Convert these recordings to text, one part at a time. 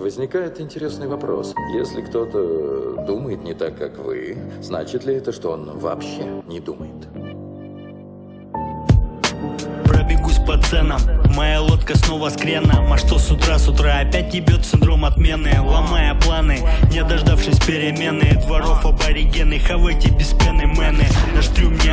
Возникает интересный вопрос. Если кто-то думает не так, как вы, значит ли это, что он вообще не думает? Пробегусь по ценам. Моя лодка снова с креном А что с утра, с утра? Опять ебет синдром отмены. Ломая планы, не дождавшись перемены. Дворов аборигены, хавайте без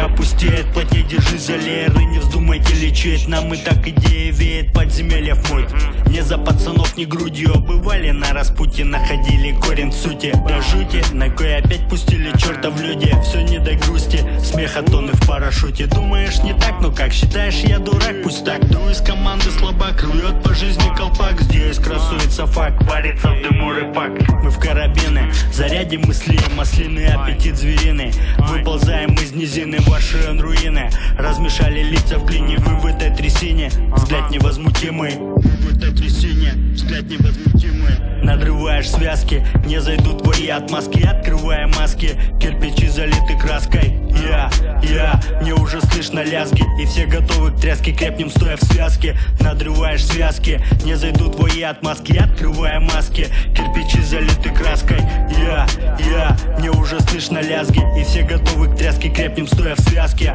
опустеет, плотнее держи за лееры Не вздумайте лечить, нам и так идея веет Подземелья вмыть Не за пацанов, не грудью обывали На распутье находили корень сути До жути, кое опять пустили черта в люди. Все не до грусти, смеха тонны в парашюте. Думаешь не так, ну как считаешь я дурак, пусть так. Ду из команды слабак, рвет по жизни колпак. Здесь красуется факт, варится в дыму рыбак. Мы в карабины, зарядим мысли, маслины, аппетит звериный. Выползаем низины, ваши руины. Размешали лица в глине, вы в этой трясине. Взгляд невозмутимый, вы в этой трясине Взгляд невозмутимый. Надрываешь связки, не зайдут твои отмазки. Открывая маски, кирпичи залиты краской. Я, я, мне уже слышно лязги. И все готовы к тряске, крепнем стоя в связке. Надрываешь связки, не зайдут твои отмазки. Открывая маски, кирпичи залиты краской я, мне уже слышно лязги И все готовы к тряске, крепнем стоя в связке